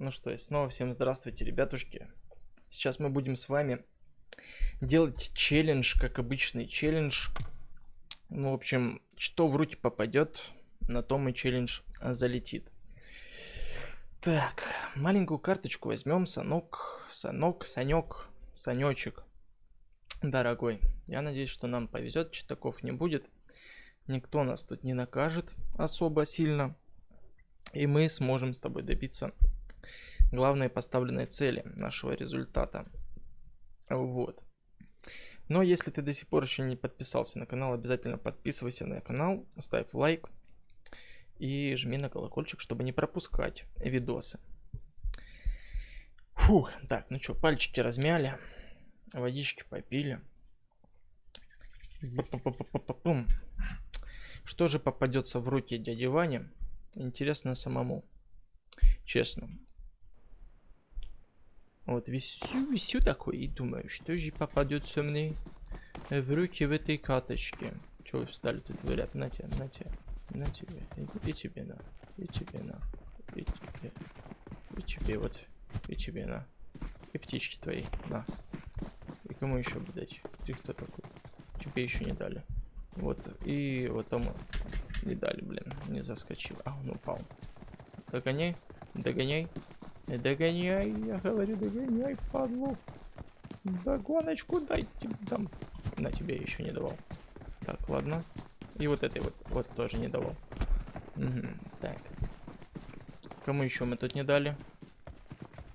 Ну что, и снова всем здравствуйте, ребятушки. Сейчас мы будем с вами делать челлендж, как обычный челлендж. Ну, в общем, что в руки попадет, на том и челлендж залетит. Так, маленькую карточку возьмем, Санок, Санок, Санек, Санечек. Дорогой, я надеюсь, что нам повезет, читаков не будет. Никто нас тут не накажет особо сильно. И мы сможем с тобой добиться главной поставленной цели нашего результата. Вот. Но если ты до сих пор еще не подписался на канал, обязательно подписывайся на канал, ставь лайк и жми на колокольчик, чтобы не пропускать видосы. Фух, так, ну что, пальчики размяли, водички попили. Что же попадется в руки дяди Вани? Интересно самому. Честно. Вот висю, висю такой и думаю, что же попадется мне в руки в этой каточке. Чего вы встали тут, говорят, на тебе, на тебе, на тебе, и, и тебе на, и тебе на, и тебе, и тебе вот, и тебе на, и птички твои, на. И кому еще бы дать? Ты кто такой? Тебе еще не дали. Вот, и вот тому не дали, блин, не заскочил. А, он упал. Догоняй, догоняй, догоняй, я говорю, догоняй, падлу. Догоночку дайте там. На тебе еще не давал. Так, ладно. И вот этой вот, вот тоже не давал. Угу, так. Кому еще мы тут не дали?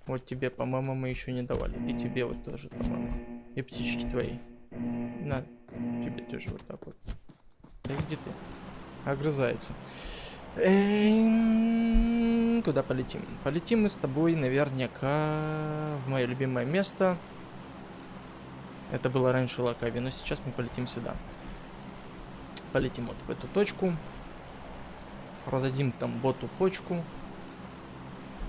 Вот тебе, по-моему, мы еще не давали. И тебе вот тоже, по-моему. И птички твои. На, тебе тоже вот так вот. Да иди ты огрызается. Эм, куда полетим? Полетим мы с тобой наверняка в мое любимое место. Это было раньше Лакави, но сейчас мы полетим сюда. Полетим вот в эту точку. Продадим там боту почку.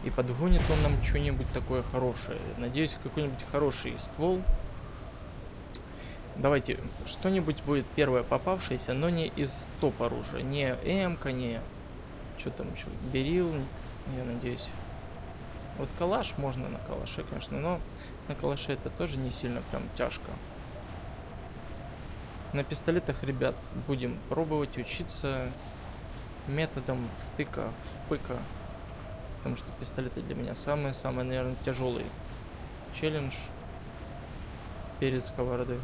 И подгонит он нам что-нибудь такое хорошее. Надеюсь, какой-нибудь хороший ствол. Давайте, что-нибудь будет первое попавшееся, но не из топ оружия. Не м не... Что там еще? Берил, я надеюсь. Вот калаш можно на калаше, конечно, но на калаше это тоже не сильно прям тяжко. На пистолетах, ребят, будем пробовать учиться методом втыка, впыка. Потому что пистолеты для меня самые-самые, наверное, тяжелый челлендж перед сковородой.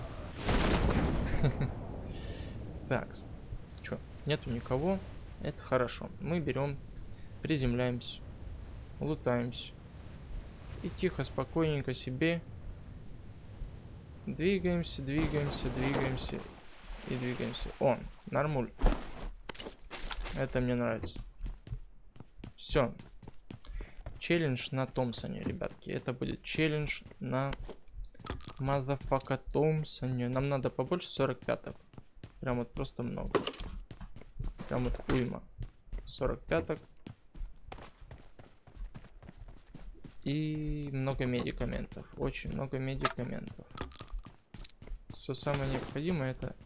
Так, что, нету никого. Это хорошо. Мы берем, приземляемся, лутаемся. И тихо, спокойненько себе двигаемся, двигаемся, двигаемся и двигаемся. О, нормуль. Это мне нравится. Все. Челлендж на Томпсоне, ребятки. Это будет челлендж на motherfucker Томпсоне. Нам надо побольше 45-ок. Прям вот просто много. Прям вот уйма. 45-ок. И много медикаментов. Очень много медикаментов. Все самое необходимое это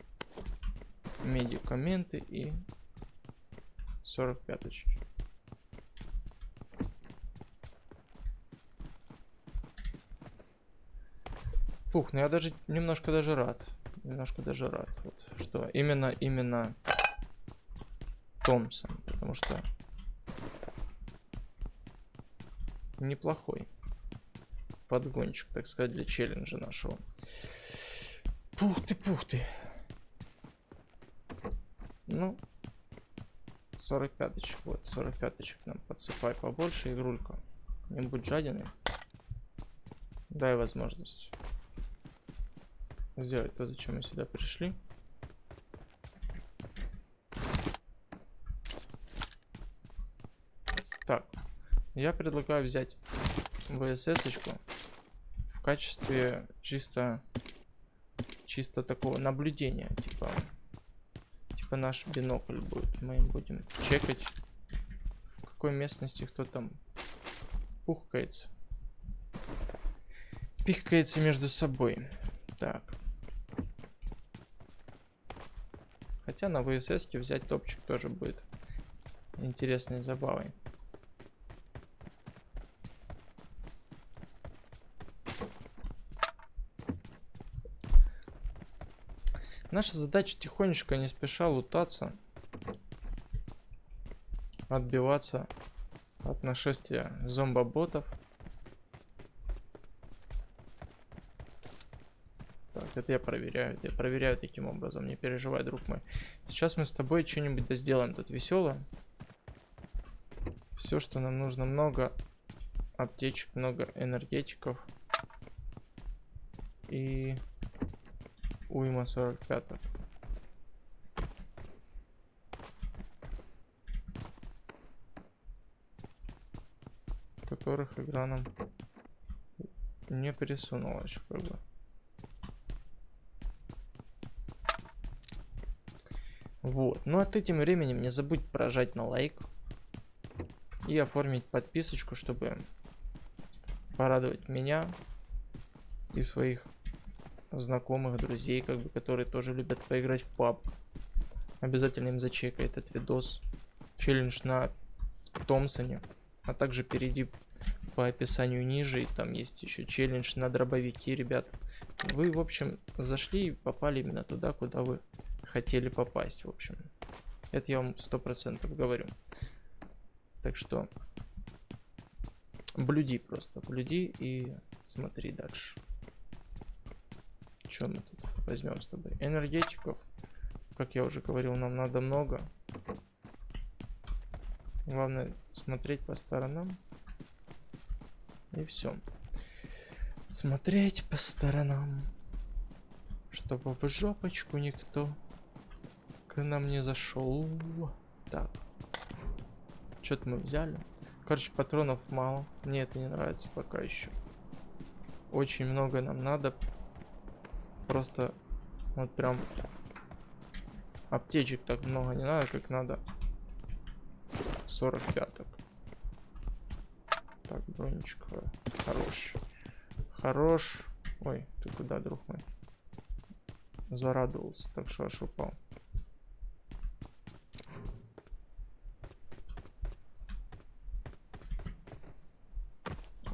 медикаменты и 45 очки. Фух, ну я даже немножко даже рад. Немножко даже рад. Вот, что именно, именно Томпсон. Потому что неплохой подгончик, так сказать, для челленджа нашего. Пух ты, пух ты. Ну, 45-очек, вот, 45-очек нам подсыпай побольше, игрулька. Не будь жадиной. Дай возможность сделать то, зачем мы сюда пришли. Так, я предлагаю взять ВСС-очку в качестве чисто чисто такого наблюдения, типа типа наш бинокль будет. Мы будем чекать в какой местности кто там пухкается. Пихкается между собой. Так. Хотя на ВСС взять топчик тоже будет интересной забавой. Наша задача тихонечко, не спеша лутаться. Отбиваться от нашествия зомбоботов. Так, это я проверяю. Это я проверяю таким образом. Не переживай, друг мой. Сейчас мы с тобой что-нибудь да сделаем тут веселое. Все, что нам нужно, много аптечек, много энергетиков. И уйма 45 -ок. которых игра нам не пересунула еще как бы. Вот. Ну а этим временем не забудь прожать на лайк. И оформить подписочку, чтобы порадовать меня и своих знакомых, друзей, как бы, которые тоже любят поиграть в паб. Обязательно им зачекай этот видос. Челлендж на Томпсоне. А также перейди по описанию ниже, и там есть еще челлендж на дробовики, ребят. Вы, в общем, зашли и попали именно туда, куда вы хотели попасть, в общем. Это я вам сто процентов говорю. Так что блюди просто, блюди и смотри дальше. Что мы тут возьмем с тобой? Энергетиков. Как я уже говорил, нам надо много. Главное смотреть по сторонам. И все. Смотреть по сторонам. Чтобы в жопочку никто к нам не зашел. Так. Что-то мы взяли. Короче, патронов мало. Мне это не нравится пока еще. Очень много нам надо. Просто вот прям аптечек так много не надо, как надо 45-ок. Так, бронечка. Хорош. Хорош. Ой, ты куда, друг мой? Зарадовался, так что аж упал.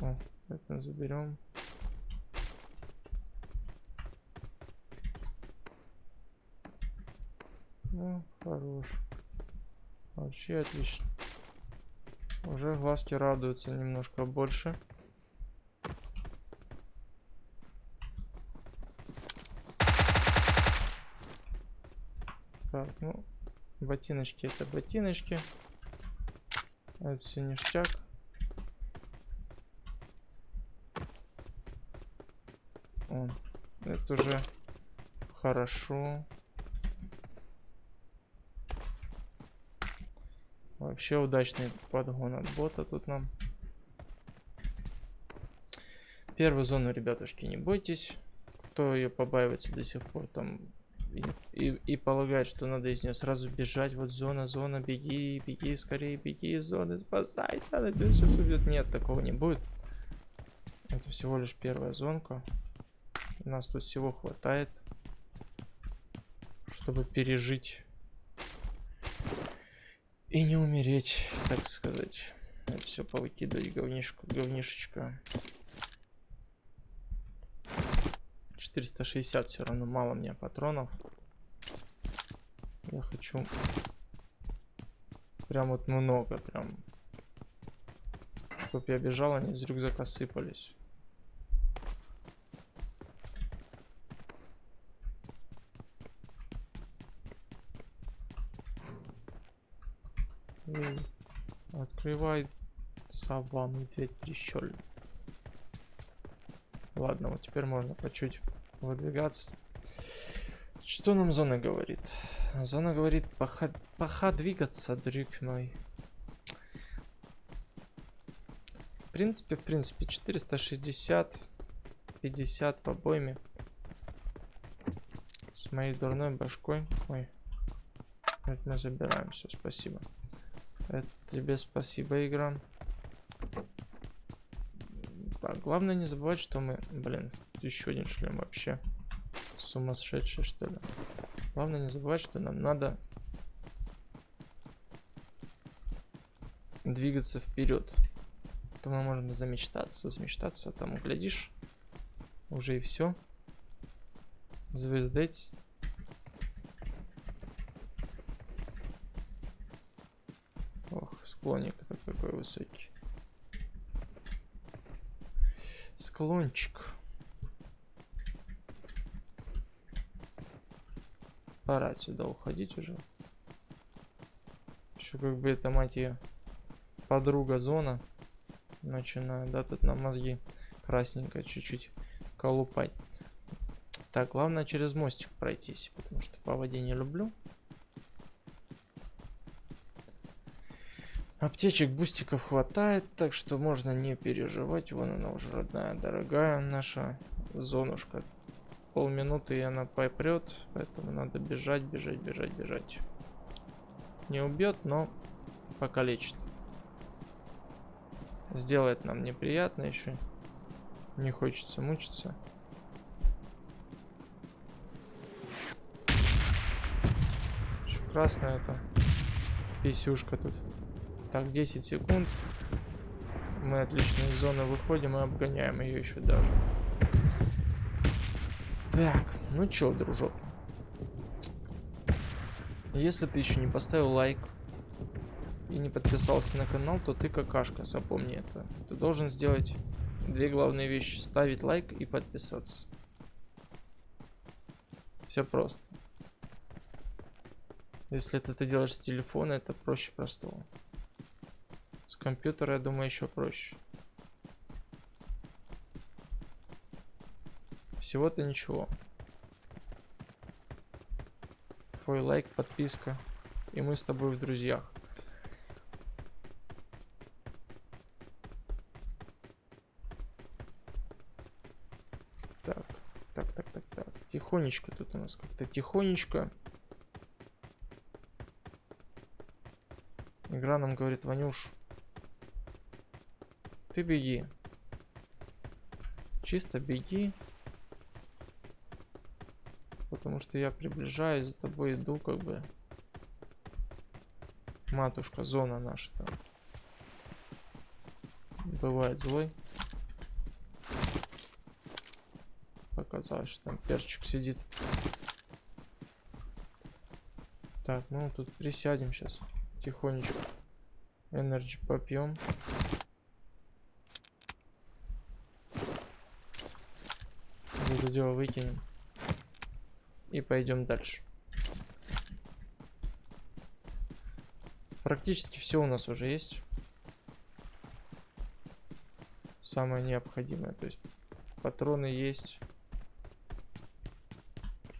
О, это заберем. Хорош. Вообще отлично. Уже глазки радуются немножко больше. Так, ну, ботиночки это ботиночки. Это все ништяк. О, это уже хорошо. Вообще удачный подгон от бота тут нам. Первую зону, ребятушки, не бойтесь. Кто ее побаивается до сих пор, там и, и, и полагает, что надо из нее сразу бежать. Вот зона, зона, беги, беги, скорее беги из зоны, спасайся, она тебя сейчас убьет. Нет, такого не будет. Это всего лишь первая зонка. У нас тут всего хватает, чтобы пережить и не умереть, так сказать. Это все повыкидывать говнишку, говнишечка. 460 все равно мало мне патронов. Я хочу прям вот много, прям. Чтоб я бежал, они из рюкзака сыпались. Открывай сова, медведь прищель. Ладно, вот теперь можно по чуть выдвигаться. Что нам зона говорит? Зона говорит, поха, поха двигаться, друг мой. В принципе, в принципе, 460, 50 по обойме. С моей дурной башкой. Ой, мы забираем, все, спасибо. Это тебе спасибо, игра. Так, главное не забывать, что мы... Блин, еще один шлем вообще. Сумасшедший, что ли. Главное не забывать, что нам надо двигаться вперед. То мы можем замечтаться, замечтаться, а там, глядишь, уже и все. Звездеть. Склоник-то какой высокий. Склончик. Пора отсюда уходить уже. Еще как бы это, мать ее, подруга зона. Начинаю, да, тут на мозги красненько чуть-чуть колупать. Так, главное через мостик пройтись, потому что по воде не люблю. Аптечек, бустиков хватает, так что можно не переживать. Вон она уже родная, дорогая наша зонушка полминуты и она попрет, поэтому надо бежать, бежать, бежать, бежать. Не убьет, но покалечит. Сделает нам неприятно еще. Не хочется мучиться. Еще красная это писюшка тут. Так, 10 секунд. Мы отлично из зоны выходим и обгоняем ее еще даже. Так, ну чё, дружок. Если ты еще не поставил лайк и не подписался на канал, то ты какашка, запомни это. Ты должен сделать две главные вещи. Ставить лайк и подписаться. Все просто. Если это ты делаешь с телефона, это проще простого. С компьютера, я думаю, еще проще. Всего-то ничего. Твой лайк, подписка. И мы с тобой в друзьях. Так, так, так, так, так. Тихонечко тут у нас как-то тихонечко. Игра нам говорит, Ванюш, ты беги. Чисто беги потому что я приближаюсь, за тобой иду, как бы. Матушка, зона наша там. Бывает злой. Показалось, что там перчик сидит. Так, ну тут присядем сейчас. Тихонечко. Energy попьем. Дело выкинем. И пойдем дальше. Практически все у нас уже есть. Самое необходимое. То есть патроны есть.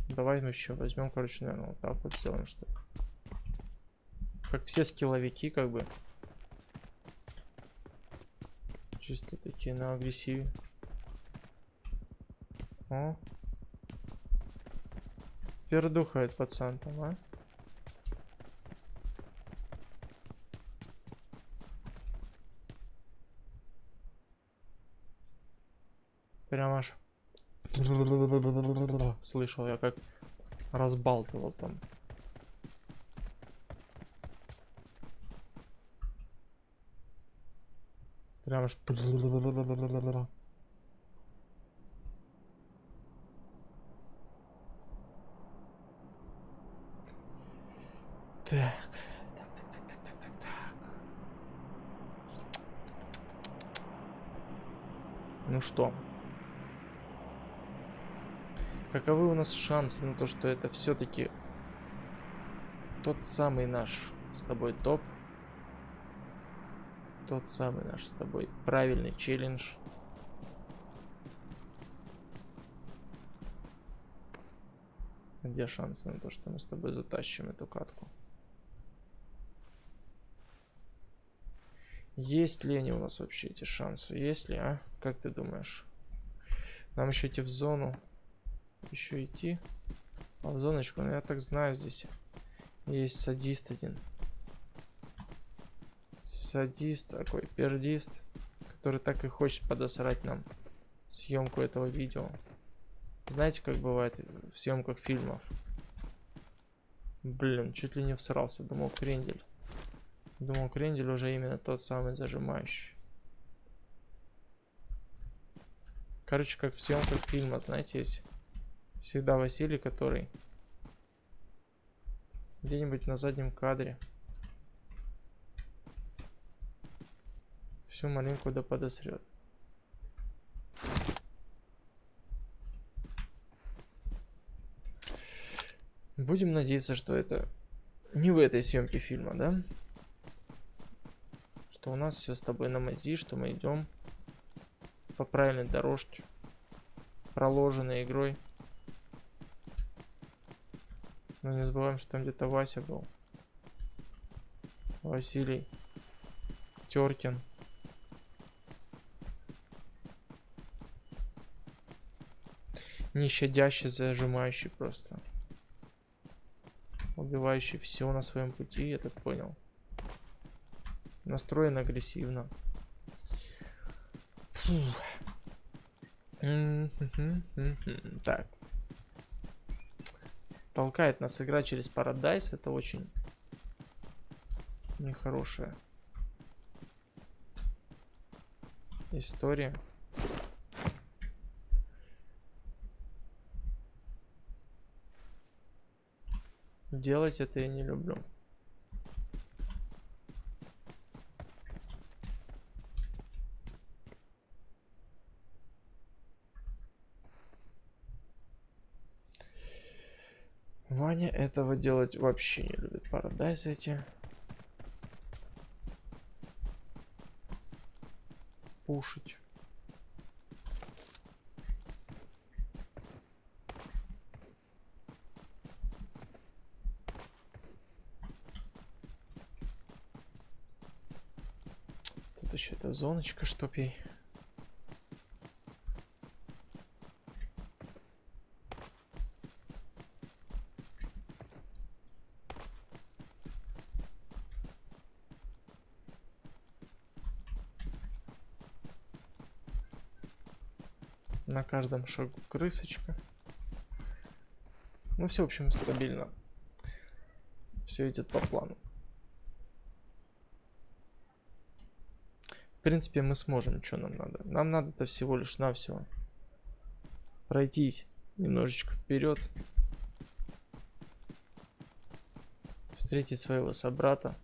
Давай мы еще возьмем, короче, наверное, вот так вот сделаем, что Как все скилловики, как бы. Чисто такие на агрессиве. О, пердухает пацан там, а? Прям аж... Слышал я, как разбалтывал там. Прям аж... Так. Ну что? Каковы у нас шансы на то, что это все-таки тот самый наш с тобой топ? Тот самый наш с тобой правильный челлендж. Где шансы на то, что мы с тобой затащим эту катку? Есть ли они у нас вообще эти шансы? Есть ли, а? Как ты думаешь? Нам еще идти в зону. Еще идти. А в зоночку, ну я так знаю, здесь есть садист один. Садист такой, пердист, который так и хочет подосрать нам съемку этого видео. Знаете, как бывает в съемках фильмов? Блин, чуть ли не всрался, думал крендель. Думал, крендель уже именно тот самый зажимающий. Короче, как в съемках фильма, знаете, есть всегда Василий, который где-нибудь на заднем кадре Всю маленьку да подосрет. Будем надеяться, что это не в этой съемке фильма, да? Что у нас все с тобой на мази, что мы идем по правильной дорожке, проложенной игрой. Но не забываем, что там где-то Вася был. Василий. Теркин. Нещадящий, зажимающий просто. Убивающий все на своем пути, я так понял. Настроен агрессивно. Так. Толкает нас игра через Paradise. Это очень нехорошая история. Делать это я не люблю. Ваня этого делать вообще не любит. Парадайз эти. Пушить. Тут еще эта зоночка, чтоб ей На каждом шагу крысочка. Ну, все, в общем, стабильно. Все идет по плану. В принципе, мы сможем. Что нам надо? Нам надо-то всего лишь навсего пройтись немножечко вперед. Встретить своего собрата.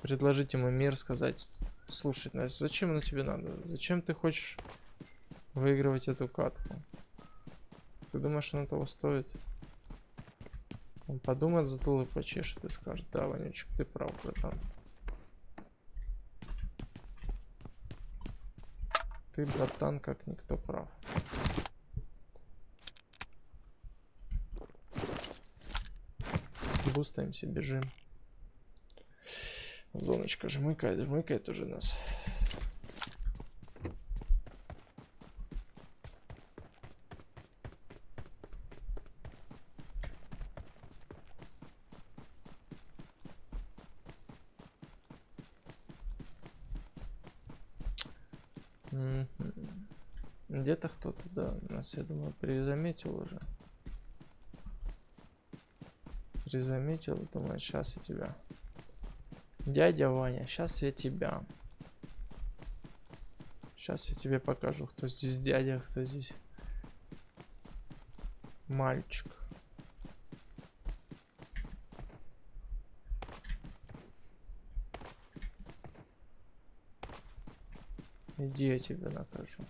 Предложить ему мир, сказать, слушай, Настя, зачем оно тебе надо? Зачем ты хочешь выигрывать эту катку. Ты думаешь, оно того стоит? Он подумает, затылок почешет и скажет, да, Ванючек, ты прав, братан. Ты, братан, как никто прав. Бустаемся, бежим. Зоночка жмыкает, жмыкает уже нас. Где-то кто-то, да, нас, я думаю, призаметил уже. Призаметил, думаю, сейчас я тебя. Дядя Ваня, сейчас я тебя. Сейчас я тебе покажу, кто здесь дядя, кто здесь мальчик. Иди, я тебя накажу.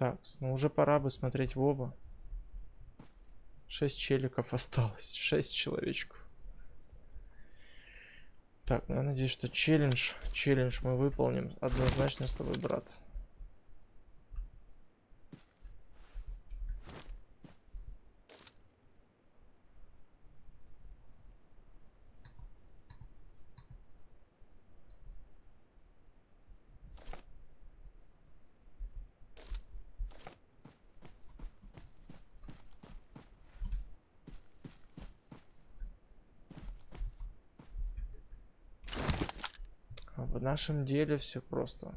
Так, ну уже пора бы смотреть в оба. Шесть челиков осталось. Шесть человечков. Так, ну я надеюсь, что челлендж, челлендж мы выполним однозначно с тобой, брат. В нашем деле все просто.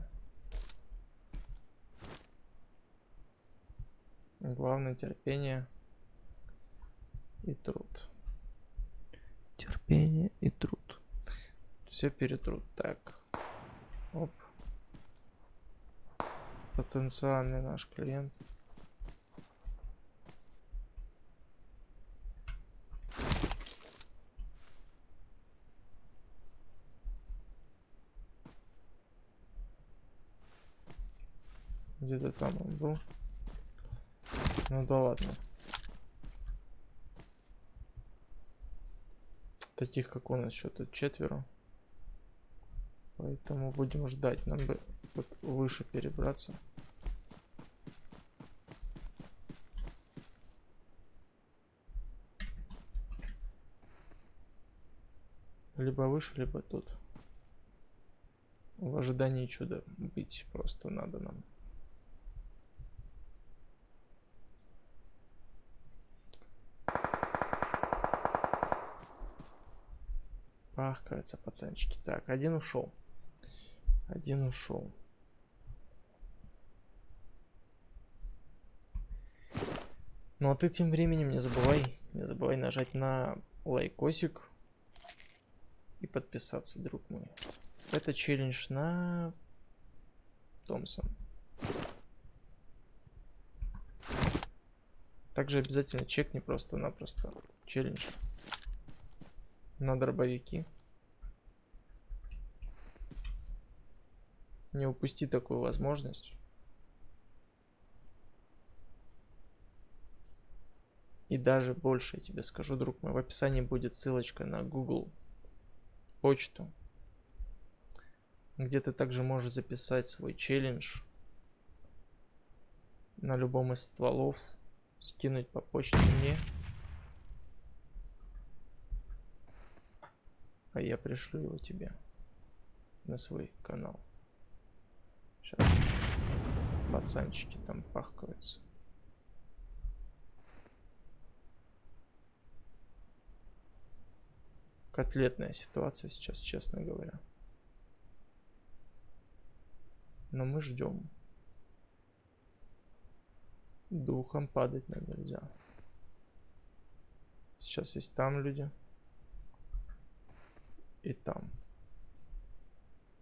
Главное терпение. и труд. Терпение и труд. Все перетрут. Так. Оп. Потенциальный наш клиент. Где-то там он был. Ну да ладно. Таких, как нас, еще тут четверо. Поэтому будем ждать. Нам бы вот выше перебраться. Либо выше, либо тут. В ожидании чуда быть просто надо нам. Пахкаются пацанчики. Так, один ушел. Один ушел. Ну а ты тем временем не забывай, не забывай нажать на лайкосик и подписаться, друг мой. Это челлендж на Томпсон. Также обязательно чекни просто-напросто челлендж на дробовики. Не упусти такую возможность. И даже больше я тебе скажу, друг мой, в описании будет ссылочка на Google почту, где ты также можешь записать свой челлендж на любом из стволов, скинуть по почте мне. А я пришлю его тебе на свой канал. Сейчас пацанчики там пахкаются. Котлетная ситуация сейчас, честно говоря. Но мы ждем. Духом падать нам нельзя. Сейчас есть там люди и там.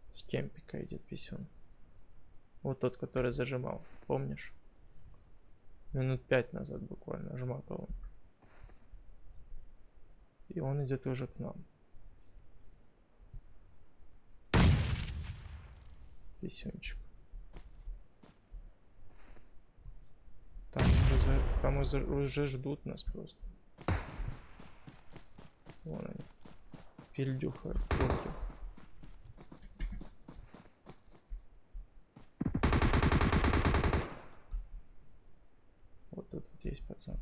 С кемпика идет писюн. Вот тот, который зажимал, помнишь? Минут пять назад буквально жмакал он. И он идет уже к нам. Писюнчик. Там уже, за, там уже, ждут нас просто. Вон они. Пельдюха. Пельдюх. Вот тут вот есть пацан.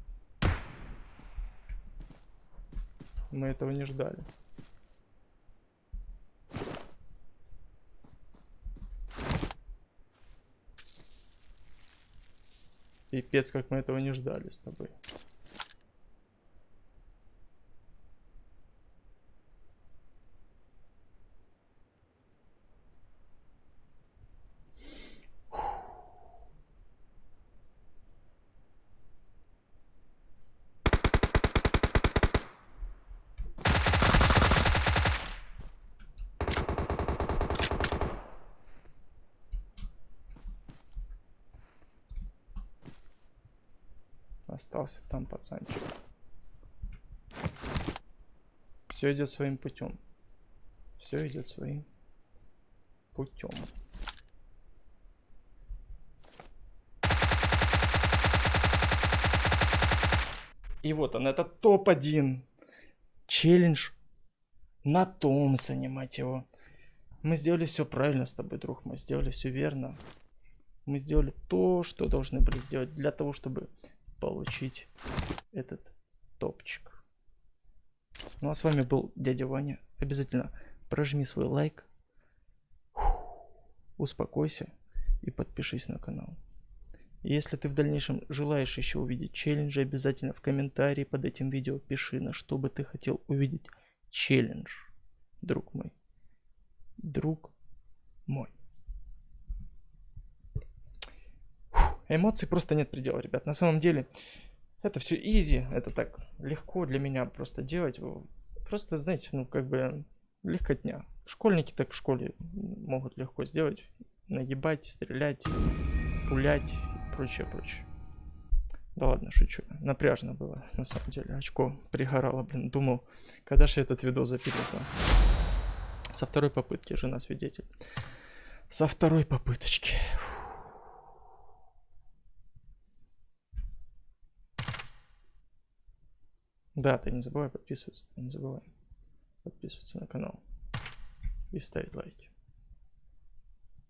Мы этого не ждали. Пипец, как мы этого не ждали с тобой. Остался там пацанчик. Все идет своим путем. Все идет своим путем. И вот он, это топ-1. Челлендж на Томпсоне, мать его. Мы сделали все правильно с тобой, друг. Мы сделали все верно. Мы сделали то, что должны были сделать для того, чтобы получить этот топчик. Ну а с вами был дядя Ваня. Обязательно прожми свой лайк, успокойся и подпишись на канал. Если ты в дальнейшем желаешь еще увидеть челленджи, обязательно в комментарии под этим видео пиши, на что бы ты хотел увидеть челлендж, друг мой. Друг мой. Эмоций просто нет предела, ребят. На самом деле, Это все изи, это так легко для меня просто делать. Просто, знаете, ну как бы легкотня. Школьники так в школе могут легко сделать. Нагибать, стрелять, пулять и прочее, прочее. Да ладно, шучу. Напряжно было, на самом деле. Очко пригорало, блин. Думал, когда же этот видос запилит. а? Со второй попытки, жена свидетель. Со второй попыточки. Да, ты не забывай подписываться, ты не забывай подписываться на канал и ставить лайки.